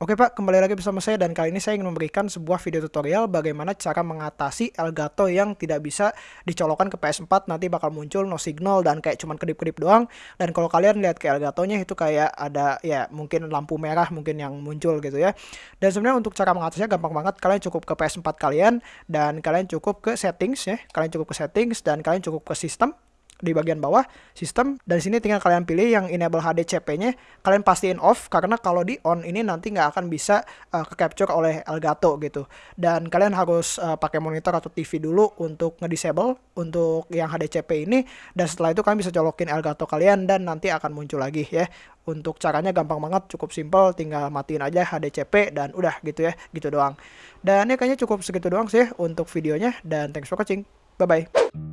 Oke Pak, kembali lagi bersama saya dan kali ini saya ingin memberikan sebuah video tutorial bagaimana cara mengatasi Elgato yang tidak bisa dicolokkan ke PS4 nanti bakal muncul no signal dan kayak cuman kedip-kedip doang. Dan kalau kalian lihat ke Elgatonya itu kayak ada ya mungkin lampu merah mungkin yang muncul gitu ya. Dan sebenarnya untuk cara mengatasinya gampang banget. Kalian cukup ke PS4 kalian dan kalian cukup ke settings ya. Kalian cukup ke settings dan kalian cukup ke sistem di bagian bawah sistem dan sini tinggal kalian pilih yang enable HDCP-nya kalian pastiin off karena kalau di on ini nanti nggak akan bisa uh, ke capture oleh Elgato gitu. Dan kalian harus uh, pakai monitor atau TV dulu untuk ngedisable untuk yang HDCP ini dan setelah itu kalian bisa colokin Elgato kalian dan nanti akan muncul lagi ya. Untuk caranya gampang banget cukup simple tinggal matiin aja HDCP dan udah gitu ya gitu doang. Dan ya kayaknya cukup segitu doang sih untuk videonya dan thanks for watching. Bye bye